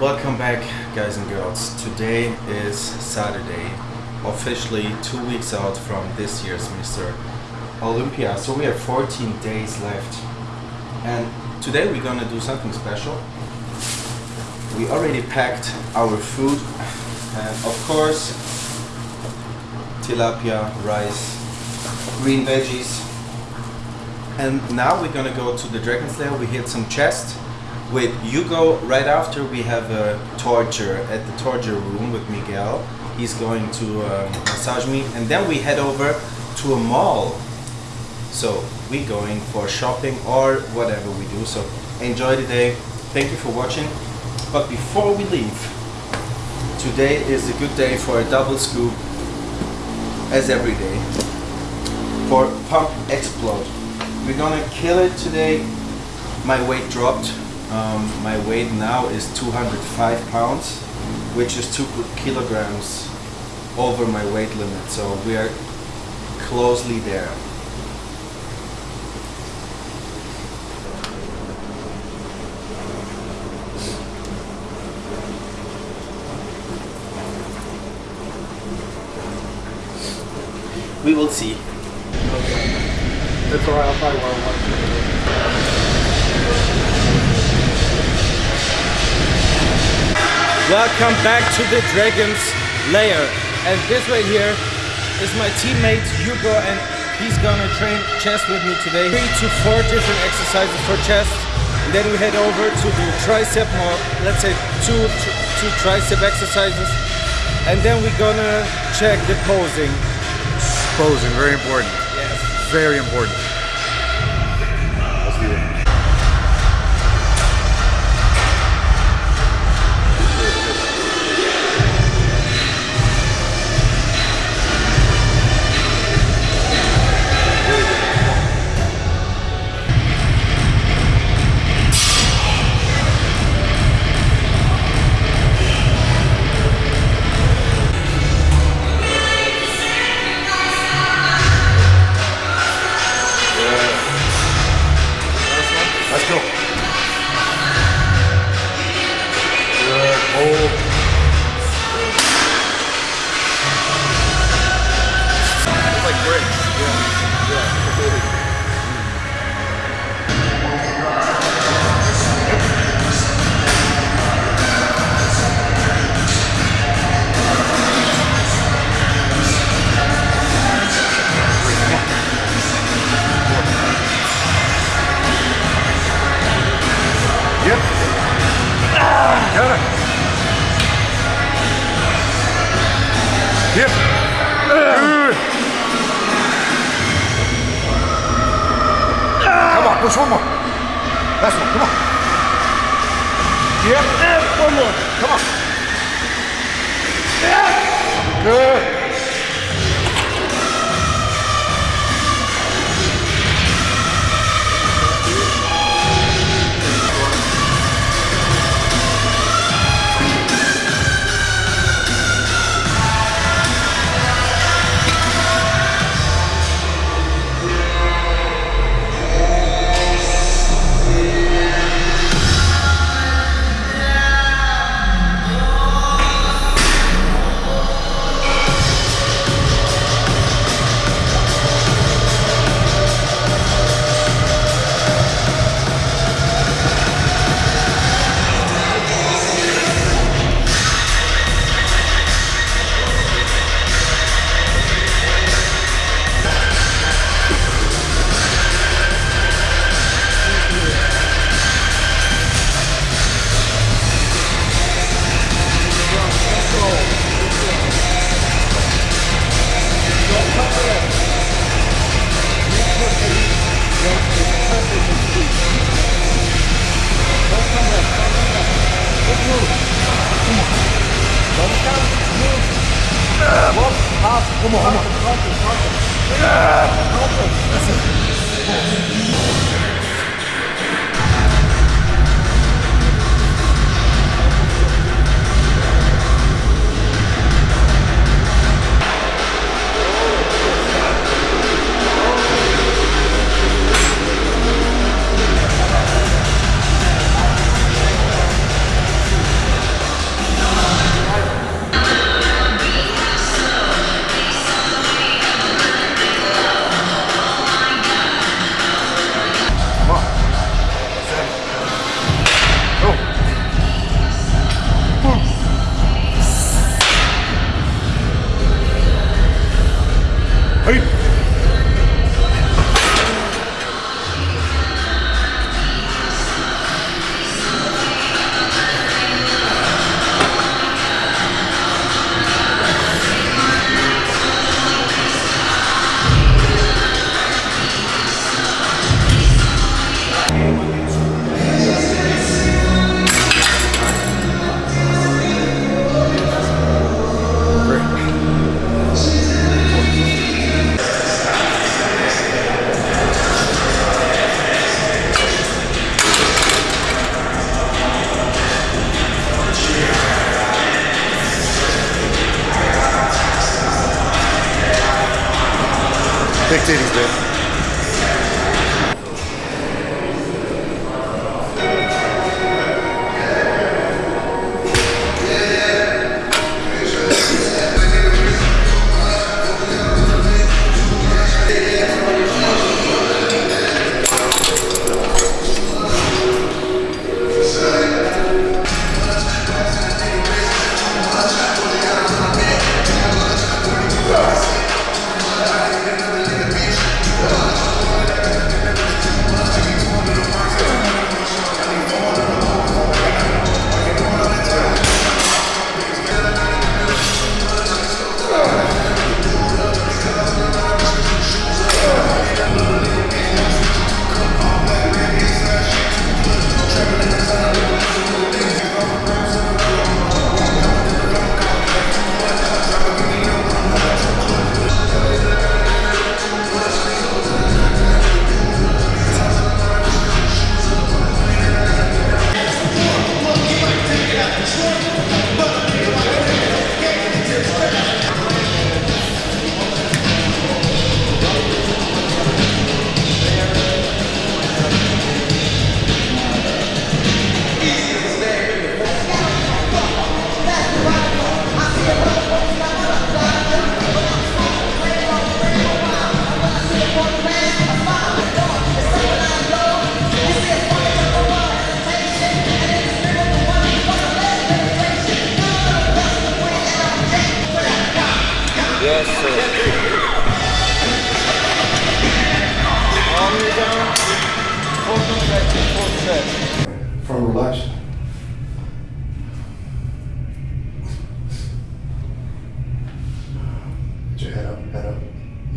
Welcome back, guys and girls. Today is Saturday, officially two weeks out from this year's Mr. Olympia. So we have 14 days left. And today we're gonna do something special. We already packed our food, and of course, tilapia, rice, green veggies. And now we're gonna go to the Dragon's Lair. We hit some chest with Hugo. Right after we have a torture at the torture room with Miguel. He's going to um, massage me, and then we head over to a mall. So we're going for shopping or whatever we do. So enjoy the day. Thank you for watching. But before we leave, today is a good day for a double scoop, as every day, for Pump Explode. We're gonna kill it today. My weight dropped. Um, my weight now is 205 pounds, which is two kilograms over my weight limit. So we are closely there. We will see. I'll probably wear Welcome back to the Dragon's Lair. And this right here is my teammate Hugo and he's gonna train chest with me today. Three to four different exercises for chest. And then we head over to do tricep more, let's say two, two tricep exercises. And then we're gonna check the posing. Posing, very important. Yes. Very important. On, come on. Big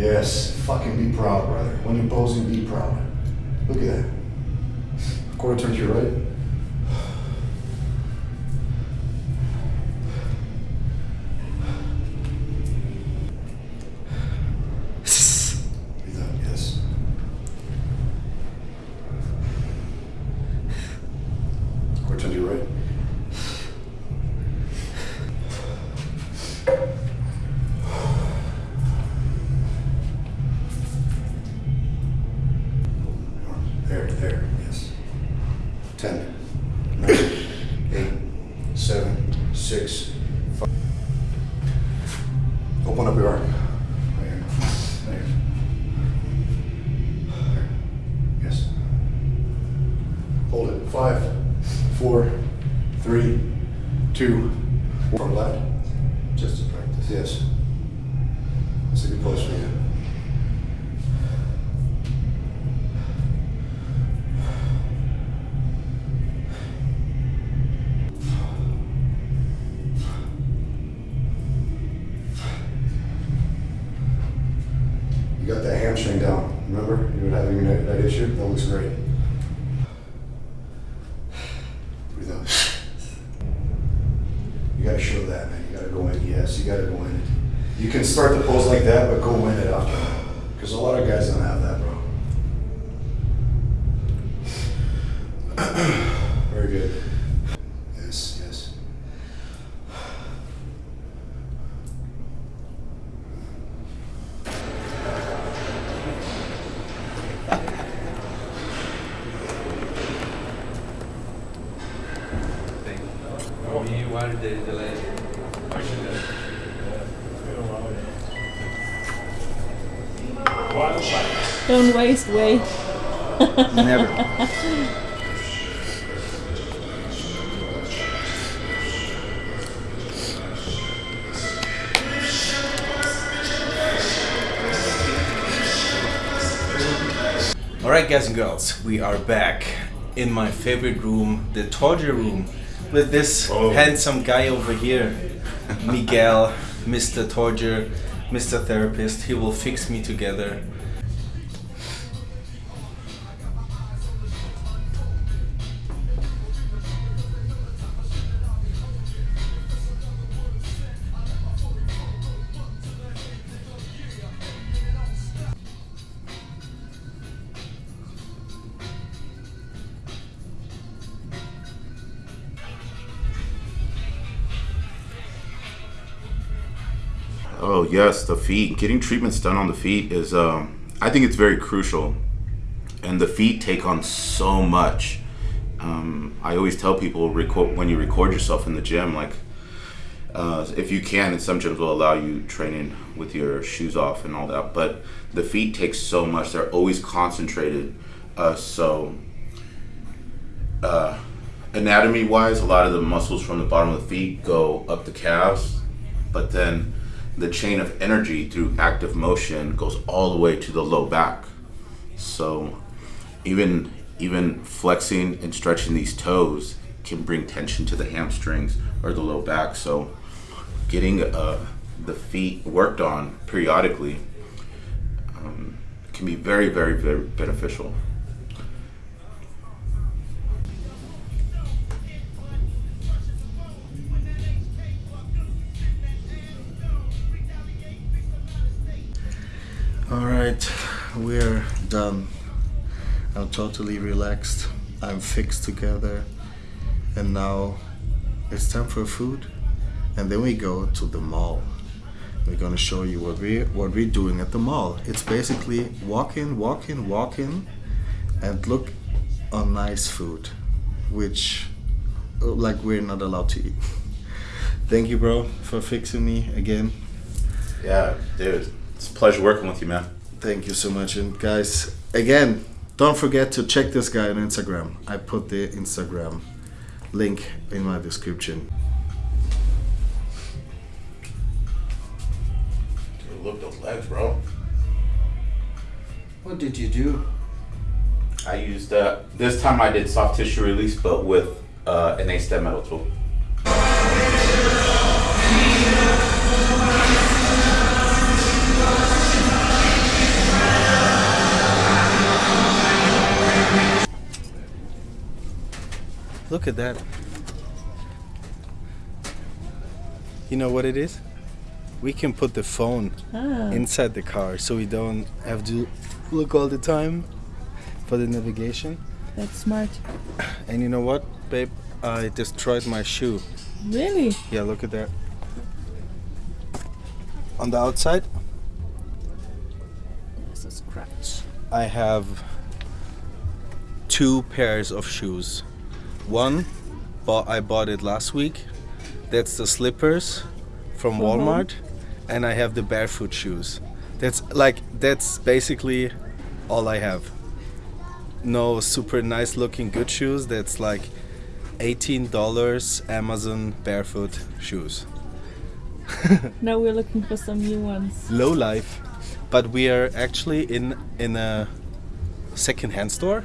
Yes, fucking be proud, brother. When you're posing, be proud. Look at that. Quarter turn to your right. there there, yes. 10 looks great. Breathe out. You gotta show that, man. You gotta go in. Yes, you gotta go in. You can start the pose like that, but go in it after that. Because a lot of guys don't have that, bro. Very good. Yes, yes. Why delay? Don't waste way. Never. Alright guys and girls, we are back in my favorite room, the torture room, with this Oh. handsome guy over here, Miguel, Mr. Torture, Mr. Therapist. He will fix me together. Oh yes, the feet. Getting treatments done on the feet is um, I think it's very crucial, and the feet take on so much. Um, I always tell people record when you record yourself in the gym, like uh, if you can, and some gyms will allow you training with your shoes off and all that. But the feet take so much; they're always concentrated. Uh, so, uh, anatomy-wise, a lot of the muscles from the bottom of the feet go up the calves, but then the chain of energy through active motion goes all the way to the low back. So, even even flexing and stretching these toes can bring tension to the hamstrings or the low back. So getting uh, the feet worked on periodically um, can be very, very, very beneficial. All right, we're done. I'm totally relaxed. I'm fixed together. And now it's time for food. And then we go to the mall. We're gonna show you what we what we're doing at the mall. It's basically walk in, walk in, walk in, and look on nice food, which like we're not allowed to eat. Thank you, bro, for fixing me again. Yeah, dude, it's a pleasure working with you, man. Thank you so much. And guys, again, don't forget to check this guy on Instagram. I put the Instagram link in my description. Dude, look those legs, bro. What did you do? I used uh, this time I did soft tissue release, but with uh, an Astym metal tool. Look at that. You know what it is? We can put the phone Ah, inside the car so we don't have to look all the time for the navigation. that's smart. And you know what, babe? I destroyed my shoe. Really? Yeah, look at that. On the outside, There's a scratch. I have two pairs of shoes. One, bought, I bought it last week. That's the slippers from For home? Walmart, and I have the barefoot shoes. That's like that's basically all I have. No super nice looking good shoes. That's like eighteen dollars Amazon barefoot shoes. Now we're looking for some new ones. low life but we are actually in in a second-hand store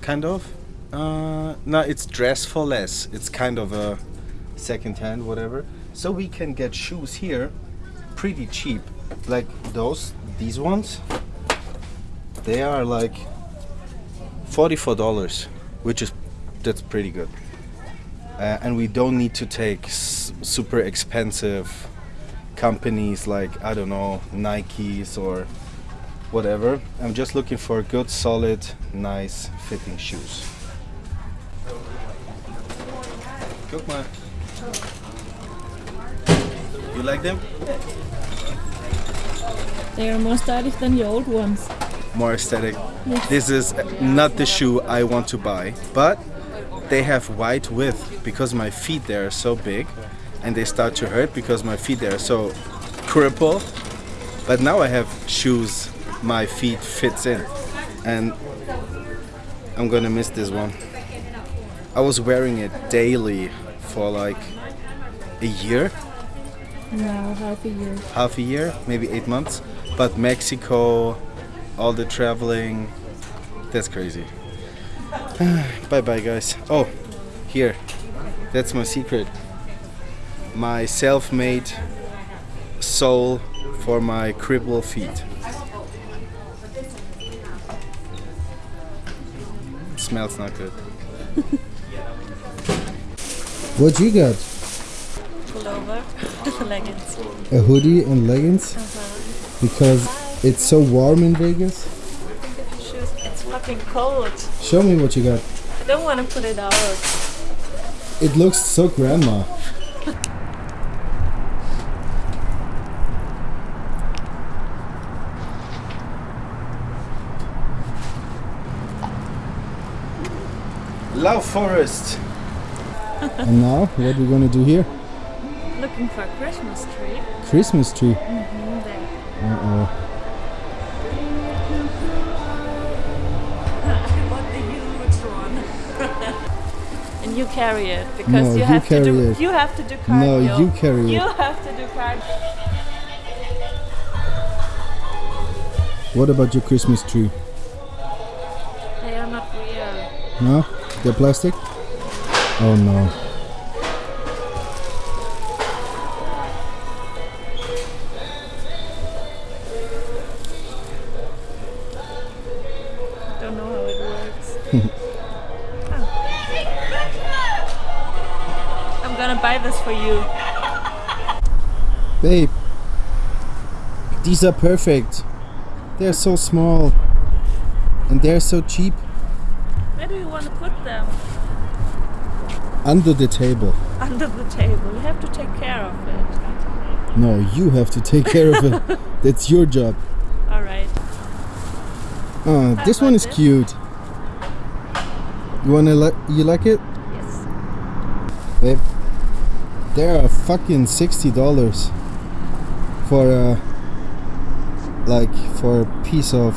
kind of uh, no it's dress for less it's kind of a second-hand whatever so we can get shoes here pretty cheap like those these ones they are like $44 which is that's pretty good uh, and we don't need to take super expensive companies like I don't know Nikes or whatever. I'm just looking for good, solid, nice fitting shoes. Guck mal. You like them? They are more stylish than your old ones. More aesthetic. Yes. This is not the shoe I want to buy, but they have wide width because my feet there are so big and they start to hurt because my feet there are so crippled. But now I have shoes my feet fits in and I'm gonna miss this one. I was wearing it daily for like a year, Now half a year. half a year, maybe eight months. But Mexico, all the traveling, that's crazy. bye bye, guys. Oh, here, that's my secret. My self made sole for my crippled feet. smells not good. What you got? Pullover, leggings. A hoodie and leggings? Uh -huh. Because it's so warm in Vegas? It's fucking cold. Show me what you got. I don't want to put it out. It looks so grandma. Love Forest. and now, what are we gonna do here? Looking for a Christmas tree. Christmas tree. Mm, there. Uh oh. What the huge one. and you carry it because No, you you have to do it. you have to do cardio. No, you carry it. You have to do cardio. What about your Christmas tree? They are not real. No? They're plastic? Oh no. I don't know how it works. Oh. I'm gonna buy this for you. Babe, these are perfect. They're so small. And they're so cheap. Where do you want to put them? Under the table. Under the table. You have to take care of it. No, you have to take care of it. That's your job. Alright. Oh, uh, this one is this? cute. You wanna like? You like it, Yes. babe? They are fucking sixty dollars for a like for a piece of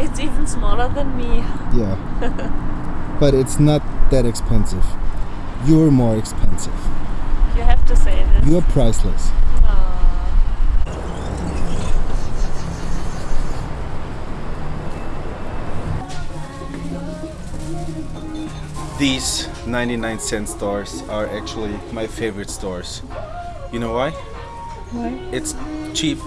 It's even smaller than me. yeah. but it's not that expensive. You're more expensive. You have to say this. You're priceless. These 99 cent stores are actually my favorite stores. You know why? Why? It's cheap.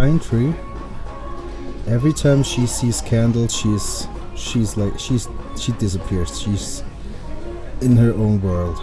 Pine tree. Every time she sees candles, she's she's like she's she disappears. She's in her own world.